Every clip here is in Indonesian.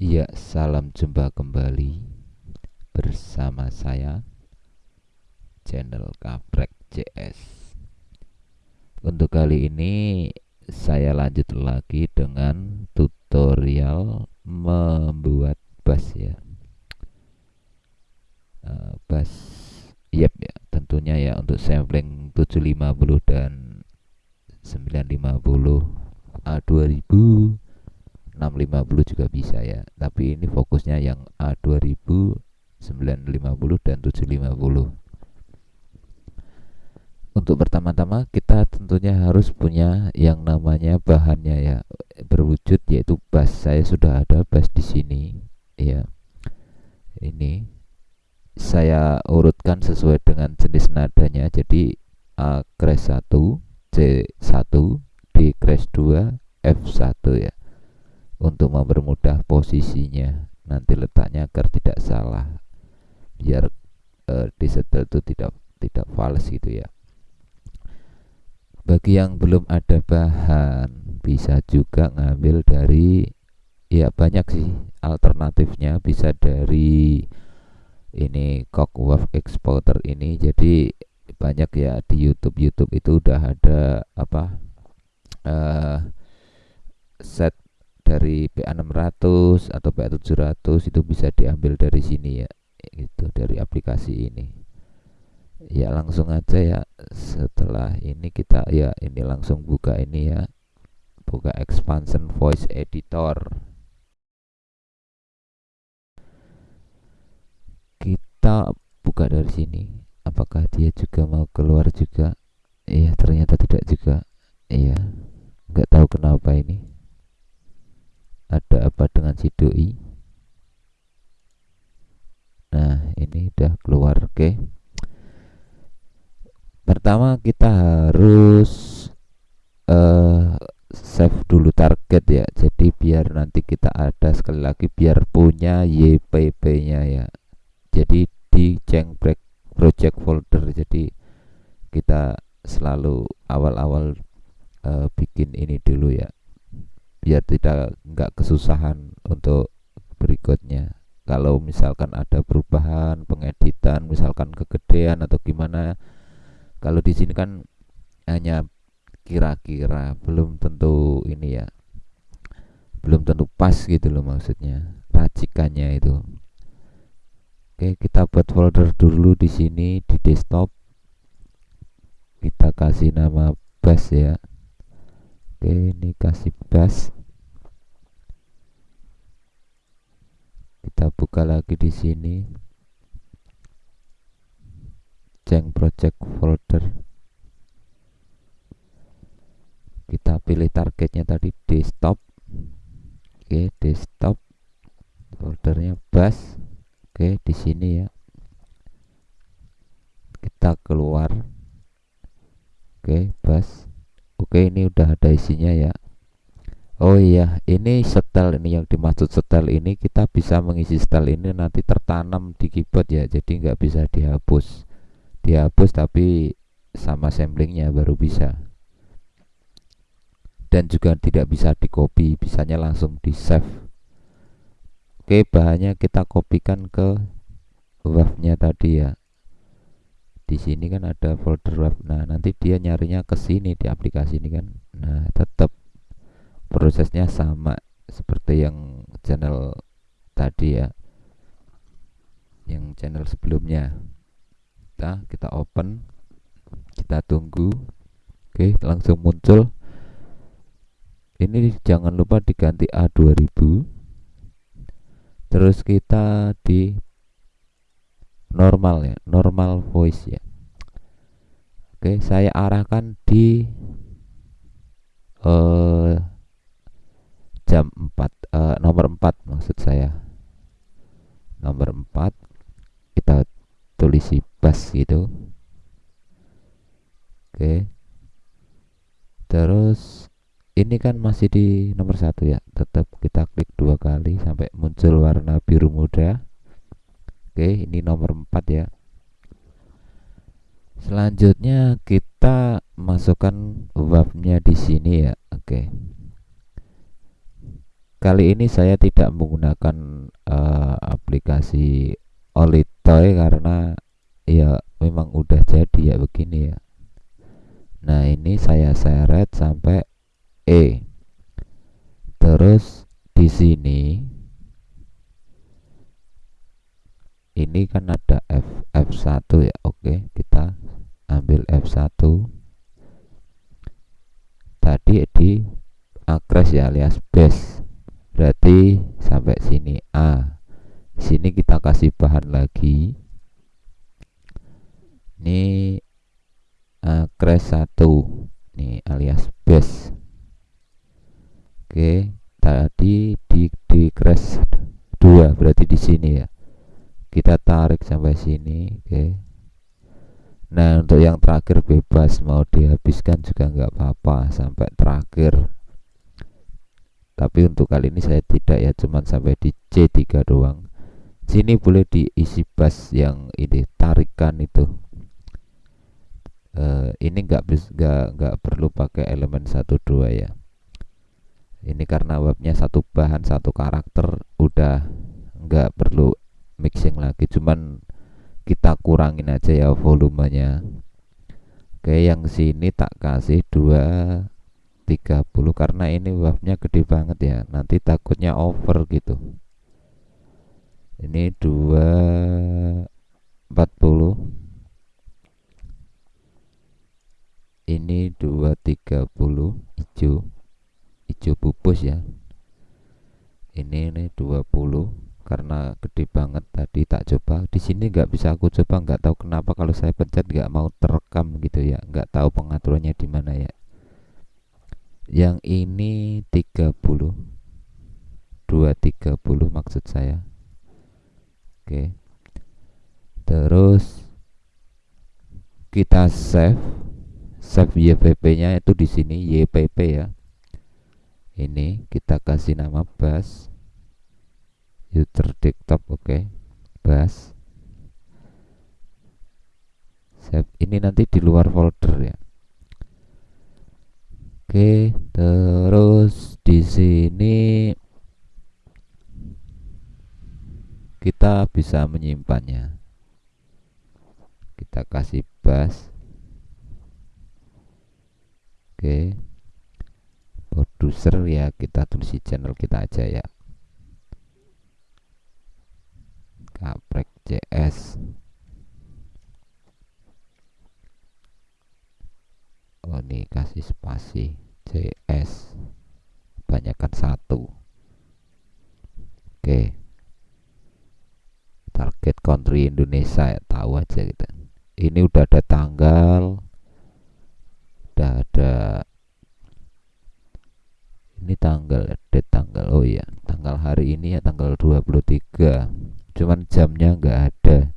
Ya, salam jumpa kembali bersama saya channel Kaprek CS. Untuk kali ini saya lanjut lagi dengan tutorial membuat bass ya. Uh, bass yep ya, tentunya ya untuk sampling 750 dan 950 A2000 650 juga bisa ya. Tapi ini fokusnya yang A2000 950 dan 750 untuk pertama-tama kita tentunya harus punya yang namanya bahannya ya berwujud yaitu bass saya sudah ada bass di sini ya. Ini saya urutkan sesuai dengan jenis nadanya. Jadi A crash 1 C1 D crash 2 F1 ya untuk mempermudah posisinya. Nanti letaknya agar tidak salah. Biar uh, disetel itu tidak tidak fals gitu ya. Bagi yang belum ada bahan bisa juga ngambil dari ya banyak sih alternatifnya. Bisa dari ini wave exporter ini. Jadi banyak ya di YouTube. YouTube itu udah ada apa uh, set dari PA600 atau PA700 itu bisa diambil dari sini ya itu dari aplikasi ini. Ya langsung aja ya setelah ini kita ya ini langsung buka ini ya buka expansion voice editor. Kita buka dari sini apakah dia juga mau keluar juga? Iya ternyata tidak juga iya nggak tahu kenapa ini ada apa dengan si doi? Nah ini udah keluar oke. Pertama kita harus uh, save dulu target ya. Jadi biar nanti kita ada sekali lagi biar punya YPP nya ya. Jadi di jengbrek project folder. Jadi kita selalu awal-awal uh, bikin ini dulu ya biar tidak nggak kesusahan untuk berikutnya. Kalau misalkan ada perubahan pengeditan misalkan kegedean atau gimana kalau di sini kan hanya kira-kira belum tentu ini ya belum tentu pas gitu loh maksudnya racikannya itu. Oke kita buat folder dulu di sini di desktop. Kita kasih nama bass ya oke ini kasih bass kita buka lagi di sini. Jeng project folder. Kita pilih targetnya tadi desktop. Oke desktop. Foldernya bass oke di sini ya. Kita keluar. Oke bass oke ini udah ada isinya ya. Oh iya ini setel ini yang dimaksud setel ini kita bisa mengisi setel ini nanti tertanam di keyboard ya jadi nggak bisa dihapus. Dihapus tapi sama samplingnya baru bisa. Dan juga tidak bisa di copy bisanya langsung di save oke bahannya kita kopikan ke wave tadi ya di sini kan ada folder wave nah nanti dia nyarinya ke sini di aplikasi ini kan. Nah tetap prosesnya sama seperti yang channel tadi ya. Yang channel sebelumnya. Kita kita open kita tunggu. Oke langsung muncul. Ini jangan lupa diganti A2000 terus kita di normal ya normal voice ya. Oke saya arahkan di uh, jam 4 uh, eh, nomor 4 maksud saya. Nomor 4 kita tulisi bass gitu. Oke. Terus ini kan masih di nomor satu ya tetap kita klik dua kali sampai muncul warna biru muda Oke, ini nomor 4 ya. Selanjutnya kita masukkan wave-nya di sini ya. Oke. kali ini saya tidak menggunakan uh, aplikasi Olitoy karena ya memang udah jadi ya begini ya nah ini saya seret sampai E terus di sini ini kan ada F F1 ya oke. Kita ambil F1 tadi di akres ya alias base. Berarti sampai sini A. Sini kita kasih bahan lagi. Ini crash 1 ini alias base. Oke tadi di di crash 2 berarti di sini ya kita tarik sampai sini oke. Nah untuk yang terakhir bebas mau dihabiskan juga nggak apa-apa sampai terakhir. Tapi untuk kali ini saya tidak ya cuman sampai di C3 doang. Sini boleh diisi bas yang ini tarikan itu. Uh, ini nggak nggak nggak perlu pakai elemen satu dua ya. Ini karena webnya satu bahan satu karakter udah nggak perlu mixing lagi cuman kita kurangin aja ya volumenya. Oke yang sini tak kasih dua 30 karena ini webnya gede banget ya. Nanti takutnya over gitu. Ini 240 ini 230 hijau. Hijau pupus ya. Ini ini 20 karena gede banget tadi tak coba. Di sini nggak bisa aku coba nggak tahu kenapa kalau saya pencet nggak mau terekam gitu ya. Nggak tahu pengaturannya di mana ya. Yang ini 30 230 maksud saya. Oke. Terus kita save. Save YPP-nya itu di sini YPP ya. Ini kita kasih nama bus user desktop oke. Okay. Bus save ini nanti di luar folder ya. Oke, terus di sini kita bisa menyimpannya kita kasih bus oke produser ya kita tulis channel kita aja ya kaprek CS oh ini kasih spasi CS banyakkan satu. Oke. Target country Indonesia ya tahu aja gitu. Ini udah ada tanggal udah ada ini tanggal date tanggal oh iya tanggal hari ini ya tanggal 23 cuman jamnya nggak ada.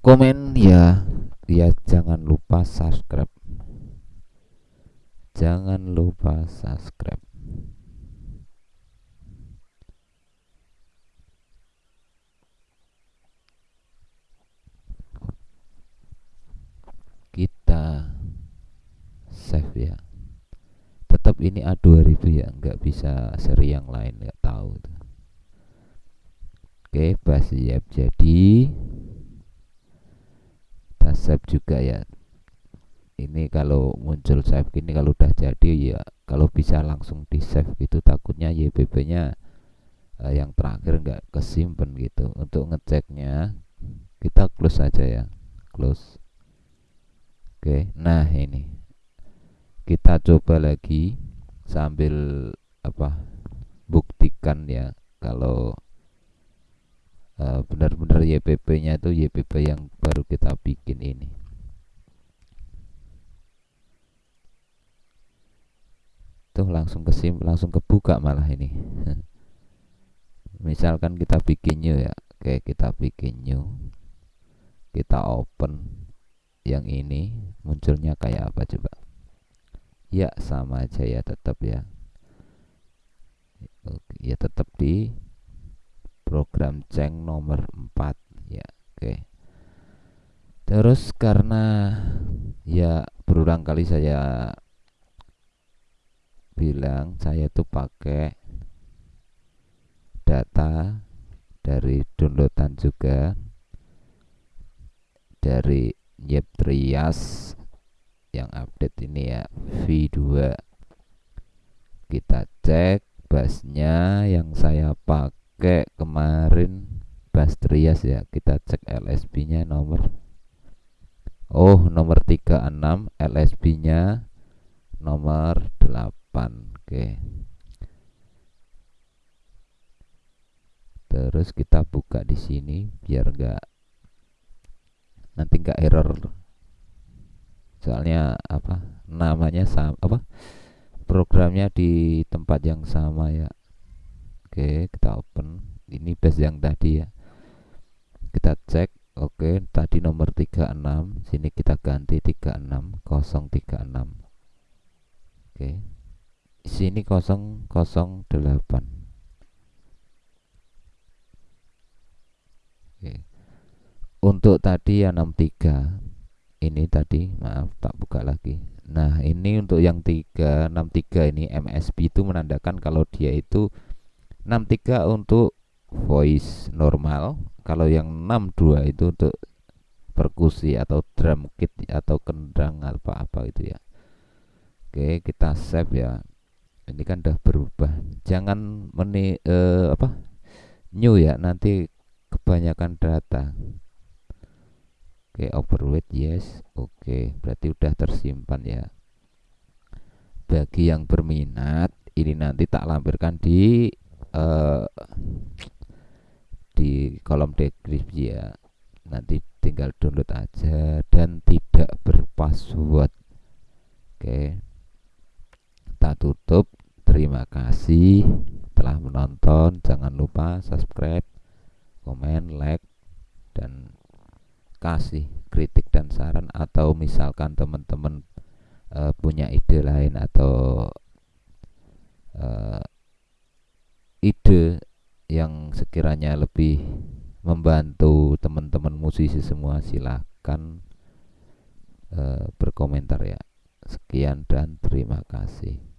Komen ya ya jangan lupa subscribe. Jangan lupa subscribe. Kita save ya. Tetap ini A2000 ya nggak bisa seri yang lain tuh. Oke siap. Jadi kita save juga ya. Ini kalau muncul save ini kalau udah jadi ya kalau bisa langsung di save gitu takutnya YPP nya eh, yang terakhir nggak kesimpan gitu. Untuk ngeceknya kita close aja ya. Close. Oke, nah ini. Kita coba lagi sambil apa buktikan ya kalau uh, benar-benar YPP-nya itu YPP yang baru kita bikin ini. Tuh langsung kesim langsung kebuka malah ini. Misalkan kita bikin new ya, oke kita bikin new, kita open yang ini. Munculnya kayak apa coba? Ya sama aja ya tetap ya. Oke ya tetap di program ceng nomor 4 ya oke. Terus karena ya berulang kali saya bilang saya tuh pakai data dari downloadan juga dari Yep Trias yang update ini ya V2 kita cek bassnya yang saya pakai kemarin bass Trias ya kita cek LSB nya nomor. Oh nomor 36 LSB nya nomor 8 oke. Terus kita buka di sini biar enggak nanti enggak error. Soalnya apa namanya sama apa programnya di tempat yang sama ya oke kita open. Ini base yang tadi ya. Kita cek. Oke tadi nomor 36 sini kita ganti 36 036 oke. Sini 008 oke. Untuk tadi yang 63 ini tadi maaf tak buka lagi. Nah ini untuk yang 363 ini MSB itu menandakan kalau dia itu 63 untuk voice normal. Kalau yang 62 itu untuk perkusi atau drum kit atau kendang apa-apa itu ya. Oke kita save ya. Ini kan udah berubah. Jangan meni eh, apa new ya. Nanti kebanyakan data. Oke, overweight yes. Oke, berarti udah tersimpan ya. Bagi yang berminat, ini nanti tak lampirkan di uh, di kolom deskripsi ya. Nanti tinggal download aja dan tidak berpassword. Oke. Tak tutup. Terima kasih telah menonton. Jangan lupa subscribe, komen, like dan kasih kritik dan saran atau misalkan teman-teman uh, punya ide lain atau uh, ide yang sekiranya lebih membantu teman-teman musisi semua silahkan uh, berkomentar ya. Sekian dan terima kasih